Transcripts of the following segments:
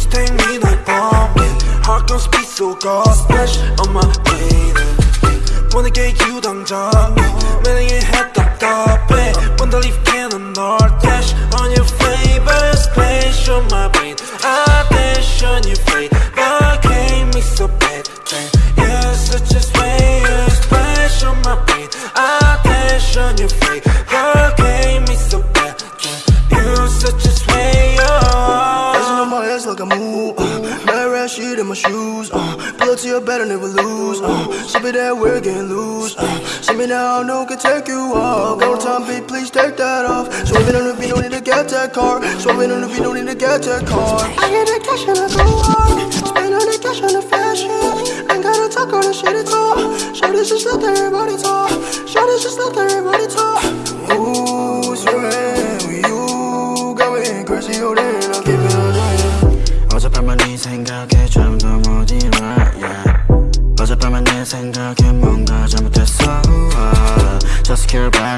Please take me like bumping Heart gon' speed so go Splash on my baby wanna get you 당장 매력의 head 답답해 Wanna leave cannon 널 Shit in my shoes. Uh, pull up to your bed and never lose. Uh, Sip it that we're getting loose. Uh, me now, no can take you off. Go time, beat, please take that off. Swerving on the beat, don't need to get that car. Swerving on the beat, don't need to get that car. I get the cash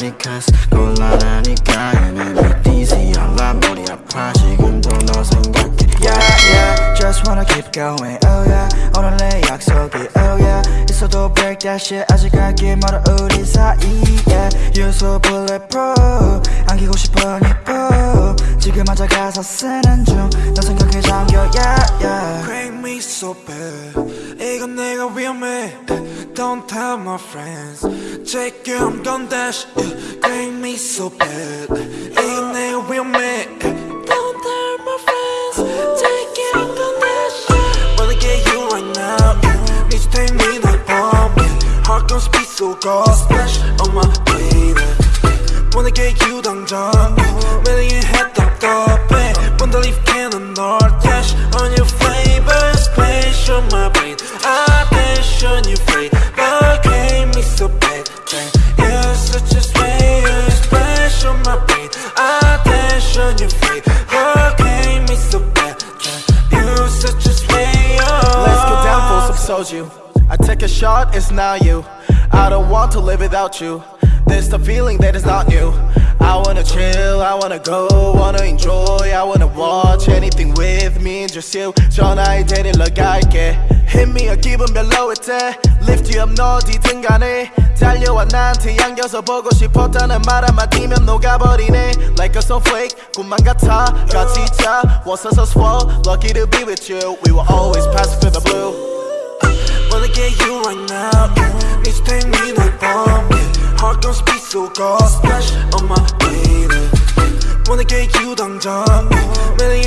it cause 곤란하니까 And I'm dizzy 알라 머리 아파 지금도 너 생각해 Yeah yeah Just wanna keep going oh yeah 오늘 내 약속이 oh yeah 있어도 break that shit 아직 갈길 멀어 우리 사이 yeah You're so bulletproof 안기고 싶어 니뽀 지금 앉아 가사 쓰는 중너 생각에 잠겨 yeah yeah Crank me so bad 이건 내가 위험해 Don't tell my friends Check it I'm gon' dash yeah. Crank me so bad 이건 내가 위험해 Don't tell my friends Check it I'm gon' dash yeah. Wanna get you right now yeah. Need to take me like bomb yeah. Heart gon' speed so go Splash on my baby Wanna get you 당장 매력의 head 답답 down for some soju. I take a shot, it's not you. I don't want to live without you. There's the feeling that is not new. I wanna chill, I wanna go, wanna enjoy, I wanna watch anything with me and just you. 전화에 데리러 갈게. Hit me a 기분 별로일 때 Lift you up 너 어디든 간에 달려와 나한테 안겨서 보고 싶었다는 말 한마디면 녹아버리네 Like a snowflake 꿈만 같아 같이 자 once us swell Lucky to be with you We will always pass through the blue Wanna get you right now yeah. Need to take me like bomb yeah. Heart gon' speed so go Splash on my baby Wanna get you 당장 매력